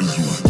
you.